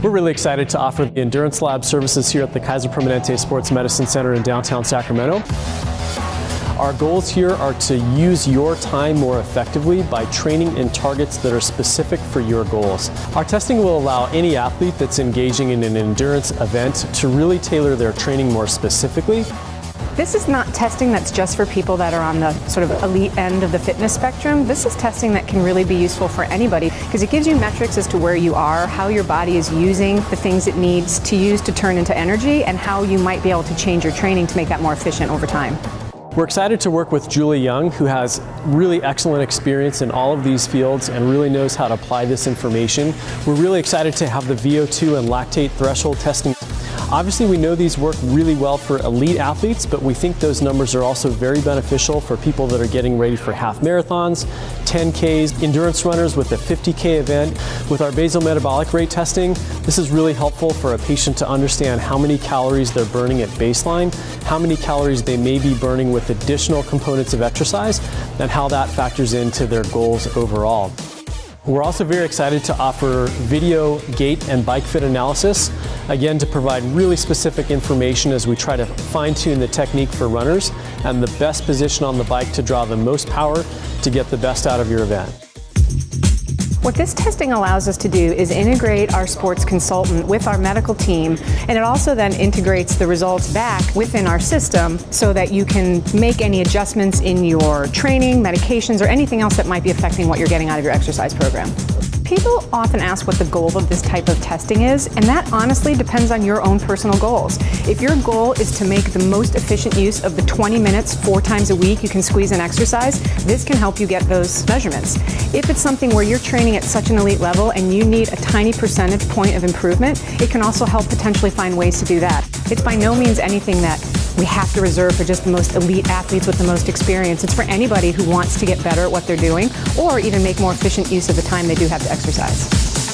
We're really excited to offer the Endurance Lab services here at the Kaiser Permanente Sports Medicine Center in downtown Sacramento. Our goals here are to use your time more effectively by training in targets that are specific for your goals. Our testing will allow any athlete that's engaging in an endurance event to really tailor their training more specifically this is not testing that's just for people that are on the sort of elite end of the fitness spectrum. This is testing that can really be useful for anybody because it gives you metrics as to where you are, how your body is using the things it needs to use to turn into energy, and how you might be able to change your training to make that more efficient over time. We're excited to work with Julie Young, who has really excellent experience in all of these fields and really knows how to apply this information. We're really excited to have the VO2 and lactate threshold testing Obviously, we know these work really well for elite athletes, but we think those numbers are also very beneficial for people that are getting ready for half marathons, 10Ks, endurance runners with a 50K event. With our basal metabolic rate testing, this is really helpful for a patient to understand how many calories they're burning at baseline, how many calories they may be burning with additional components of exercise, and how that factors into their goals overall. We're also very excited to offer video gait and bike fit analysis, again to provide really specific information as we try to fine tune the technique for runners and the best position on the bike to draw the most power to get the best out of your event. What this testing allows us to do is integrate our sports consultant with our medical team, and it also then integrates the results back within our system so that you can make any adjustments in your training, medications, or anything else that might be affecting what you're getting out of your exercise program. People often ask what the goal of this type of testing is, and that honestly depends on your own personal goals. If your goal is to make the most efficient use of the 20 minutes four times a week you can squeeze in exercise, this can help you get those measurements. If it's something where you're training at such an elite level and you need a tiny percentage point of improvement, it can also help potentially find ways to do that. It's by no means anything that we have to reserve for just the most elite athletes with the most experience. It's for anybody who wants to get better at what they're doing or even make more efficient use of the time they do have to exercise.